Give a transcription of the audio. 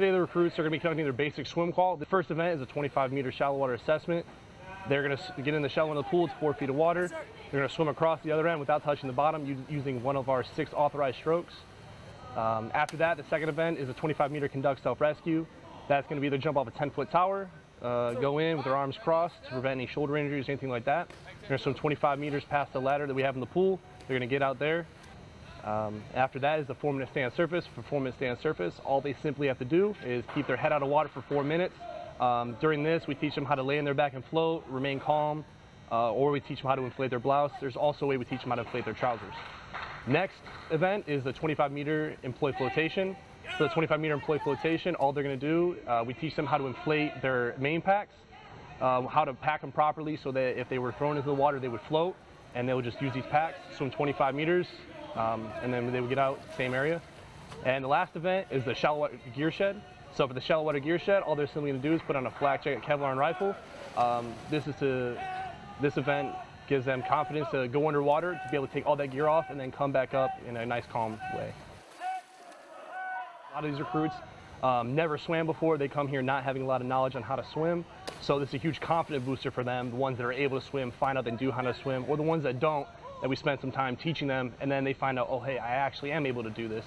Today the recruits are going to be conducting their basic swim qual. The first event is a 25 meter shallow water assessment. They're going to get in the shallow end of the pool, it's four feet of water. They're going to swim across the other end without touching the bottom using one of our six authorized strokes. Um, after that, the second event is a 25 meter conduct self rescue. That's going to be either jump off a 10 foot tower, uh, go in with their arms crossed to prevent any shoulder injuries, anything like that. They're going to swim 25 meters past the ladder that we have in the pool. They're going to get out there. Um, after that is the four minute stand surface. For four minute stand surface, all they simply have to do is keep their head out of water for four minutes. Um, during this, we teach them how to lay in their back and float, remain calm, uh, or we teach them how to inflate their blouse. There's also a way we teach them how to inflate their trousers. Next event is the 25 meter employee flotation. So the 25 meter employee flotation, all they're going to do, uh, we teach them how to inflate their main packs, uh, how to pack them properly so that if they were thrown into the water, they would float, and they would just use these packs, swim 25 meters, um, and then they would get out same area. And the last event is the shallow water gear shed. So for the shallow water gear shed, all they're simply going to do is put on a flak jacket Kevlar and rifle. Um, this is to this event gives them confidence to go underwater to be able to take all that gear off and then come back up in a nice calm way. A lot of these recruits um, never swam before. They come here not having a lot of knowledge on how to swim. So this is a huge confidence booster for them. The ones that are able to swim find out they do how to swim, or the ones that don't, that we spend some time teaching them, and then they find out, oh, hey, I actually am able to do this.